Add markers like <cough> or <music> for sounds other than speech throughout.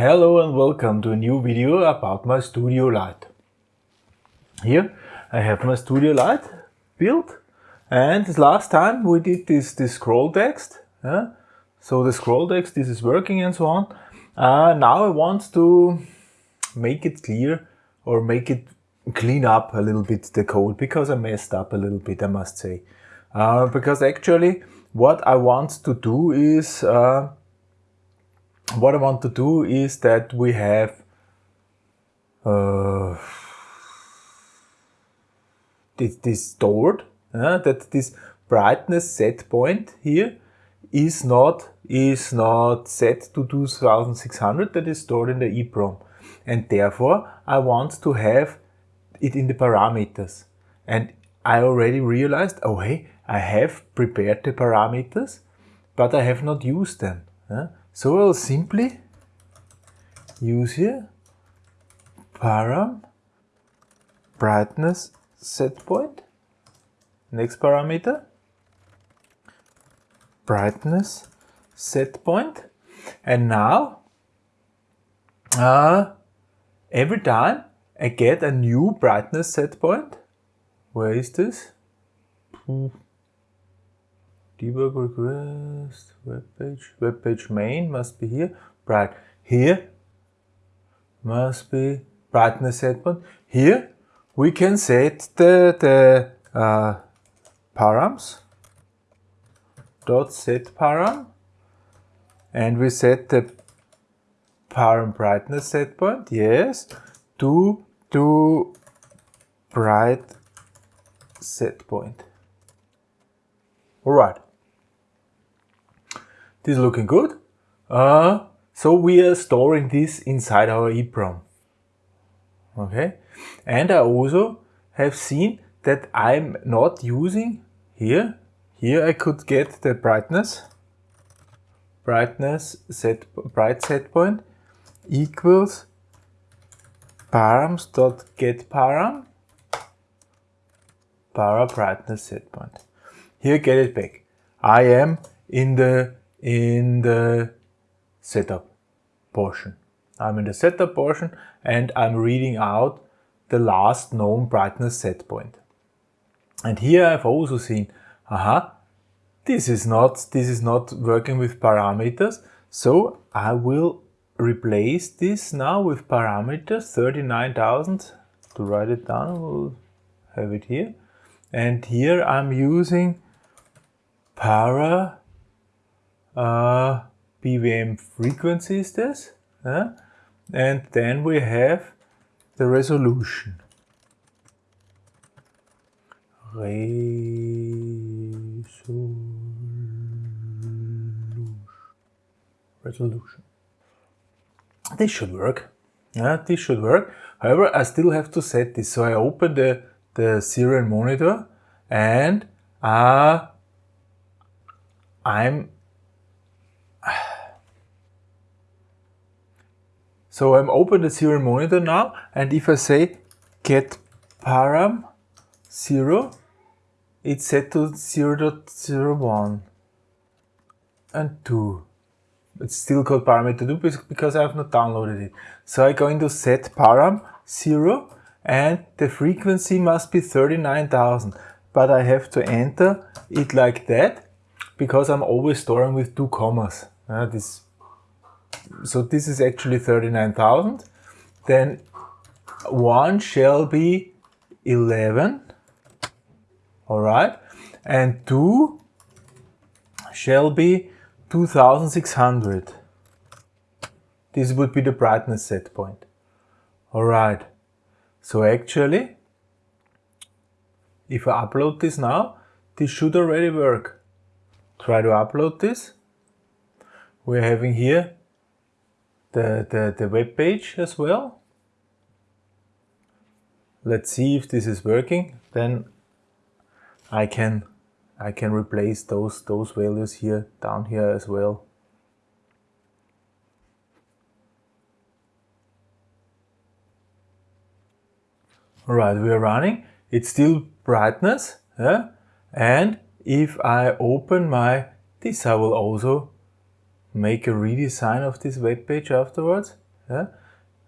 Hello and welcome to a new video about my studio light. Here I have my studio light built and last time we did this, this scroll text. Yeah? So the scroll text, this is working and so on. Uh, now I want to make it clear or make it clean up a little bit the code because I messed up a little bit I must say. Uh, because actually what I want to do is uh, what I want to do is that we have uh, this, this stored, uh, that this brightness set point here is not is not set to 2600 that is stored in the EEPROM and therefore I want to have it in the parameters. And I already realized oh hey I have prepared the parameters but I have not used them so I'll simply use here param brightness set point. Next parameter brightness set point. And now uh, every time I get a new brightness set point, where is this? Debug request, web page, web page main must be here, bright. Here must be brightness set point. Here we can set the, the uh, params dot set param and we set the param brightness set point, yes, to, to bright set point. Alright. This is looking good. Uh, so we are storing this inside our EEPROM. Okay. And I also have seen that I'm not using here. Here I could get the brightness. Brightness set bright set point equals params dot get param para brightness set point. Here get it back. I am in the in the setup portion. I'm in the setup portion and I'm reading out the last known brightness set point. And here I've also seen, aha, this is not, this is not working with parameters. So I will replace this now with parameters 39,000 to write it down. We'll have it here. And here I'm using para uh, PWM frequency is this. Uh, and then we have the resolution. Resolution. This should work. Yeah, this should work. However, I still have to set this. So I open the, the serial monitor and uh, I'm So I'm open the serial monitor now and if I say get param 0, it's set to 0 0.01 and 2. It's still called parameter 2 because I have not downloaded it. So I go into set param 0 and the frequency must be 39,000. But I have to enter it like that because I'm always storing with two commas. Uh, this so this is actually 39,000. Then 1 shall be 11. All right. And 2 shall be 2600. This would be the brightness set point. All right. So actually, if I upload this now, this should already work. Try to upload this. We're having here the, the, the web page as well. Let's see if this is working. Then I can I can replace those those values here down here as well. Alright, we are running. It's still brightness. Yeah? And if I open my, this I will also make a redesign of this web page afterwards. Yeah?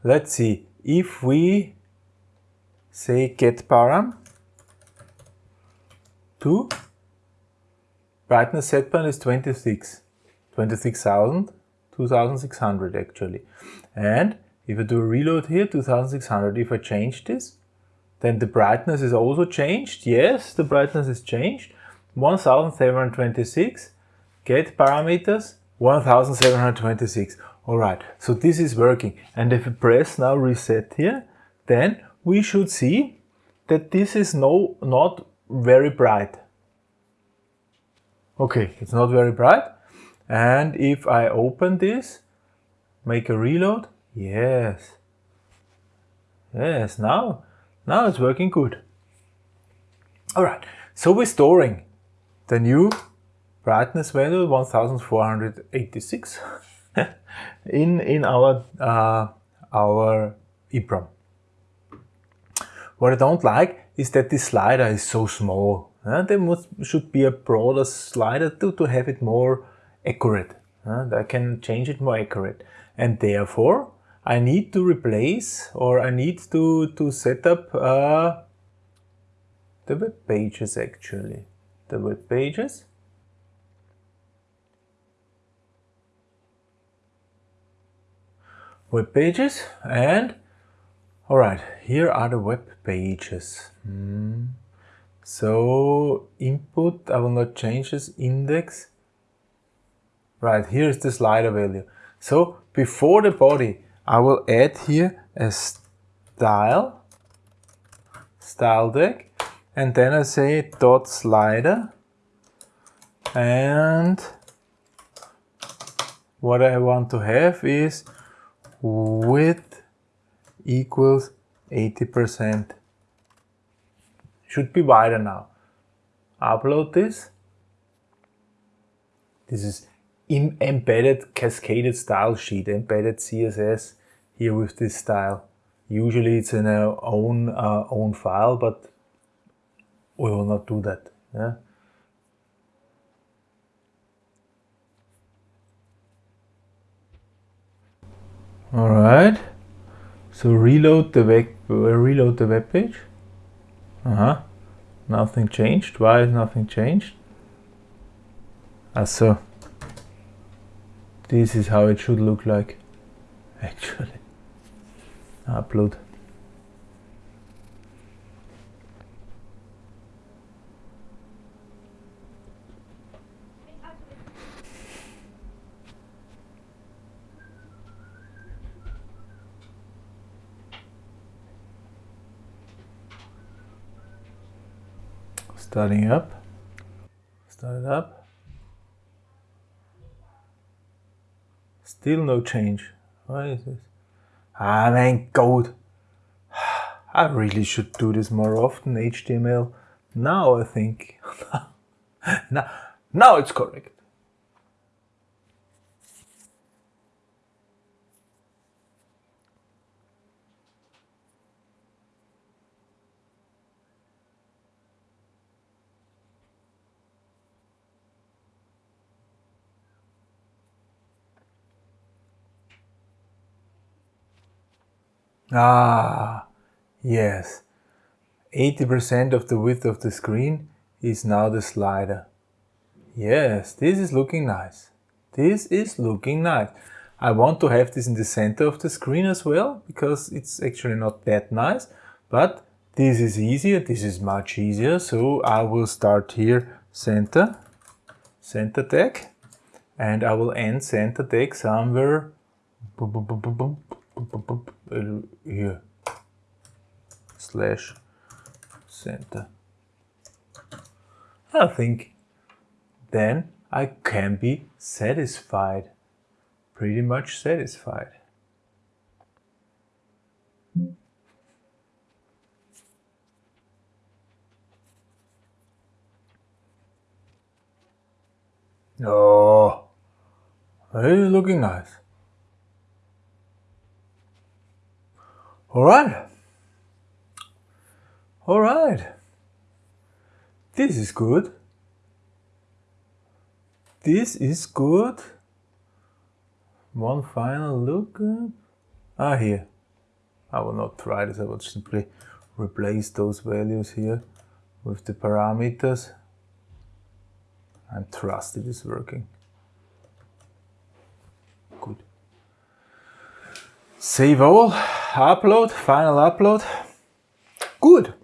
Let's see, if we say get param to brightness set point is 26, 26,000, 2600 actually. And if I do a reload here, 2600, if I change this, then the brightness is also changed. Yes, the brightness is changed. 1726, get parameters, 1726. All right, so this is working. And if I press now reset here, then we should see that this is no not very bright. Okay, it's not very bright. And if I open this, make a reload, yes. Yes, now, now it's working good. All right, so we're storing the new brightness value 1486 <laughs> in in our uh, our EEPROM. What I don't like is that this slider is so small. Uh, there must, should be a broader slider to, to have it more accurate. Uh, I can change it more accurate. And therefore, I need to replace or I need to, to set up uh, the web pages actually. The web pages. Web pages and alright, here are the web pages. Hmm. So input, I will not change this index. Right, here is the slider value. So before the body, I will add here a style, style tag, and then I say dot slider, and what I want to have is width equals 80% should be wider now. Upload this. This is embedded cascaded style sheet, embedded CSS here with this style. Usually it's in our own uh, own file, but we will not do that. Yeah? All right. So reload the web, uh, reload the web page. Uh-huh. Nothing changed. Why is nothing changed? Ah, so this is how it should look like, <laughs> actually. Upload. Starting up. Start up. Still no change. Why is this? Ah man, gold. <sighs> I really should do this more often, HTML. Now I think. <laughs> now, now it's correct. Ah, yes. 80% of the width of the screen is now the slider. Yes, this is looking nice. This is looking nice. I want to have this in the center of the screen as well, because it's actually not that nice, but this is easier, this is much easier, so I will start here center, center tag, and I will end center tag somewhere here slash center. I think then I can be satisfied, pretty much satisfied. Oh, it's looking nice. All right. All right. This is good. This is good. One final look. Ah, here. I will not try this, I will simply replace those values here with the parameters and trust it is working. Good. Save all, upload, final upload. Good.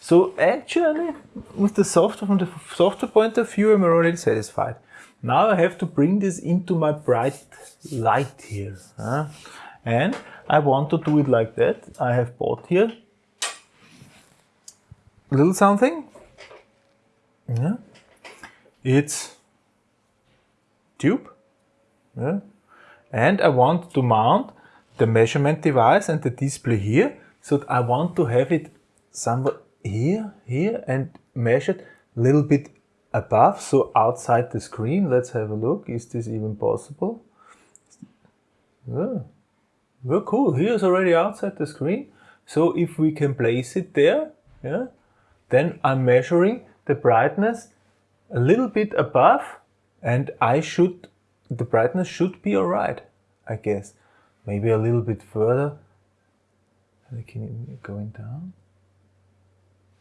So actually, with the software, from the software point of view, I'm already satisfied. Now I have to bring this into my bright light here. And I want to do it like that. I have bought here a little something. Yeah. It's tube. Yeah. And I want to mount the measurement device and the display here. So I want to have it somewhere here, here and measured a little bit above, so outside the screen. Let's have a look. Is this even possible? Yeah. Well, cool. Here's already outside the screen. So if we can place it there, yeah, then I'm measuring the brightness a little bit above and I should, the brightness should be alright, I guess. Maybe a little bit further. Can going down.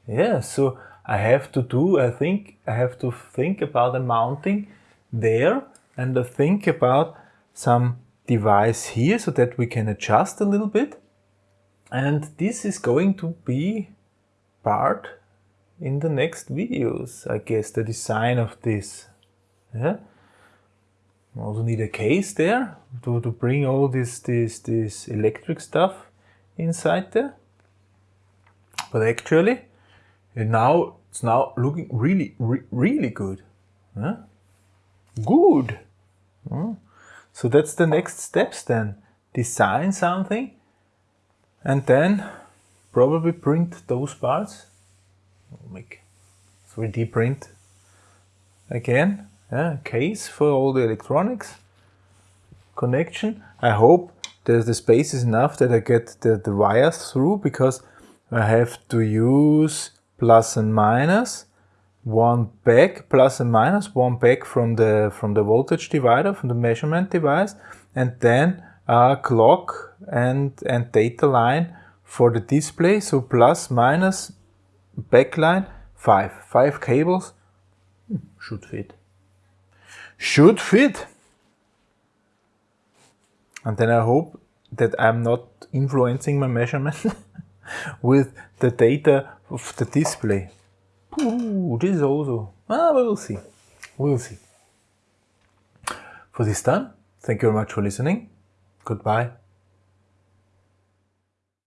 Yeah, so I have to do, I think, I have to think about a mounting there and I think about some device here so that we can adjust a little bit. And this is going to be part in the next videos, I guess, the design of this. Yeah. Also need a case there to, to bring all this, this, this electric stuff inside there. But actually, now it's now looking really, re really good. Huh? Good. Huh? So that's the next steps then. Design something and then probably print those parts. make 3D print again. Case for all the electronics. Connection. I hope that the space is enough that I get the, the wires through because I have to use plus and minus, one back plus and minus, one back from the from the voltage divider, from the measurement device, and then a clock and, and data line for the display. So plus minus backline, five. Five cables should fit. Should fit. And then I hope that I'm not influencing my measurement <laughs> with the data of the display. Ooh, this is also, ah, we will see. We'll see. For this time, thank you very much for listening. Goodbye.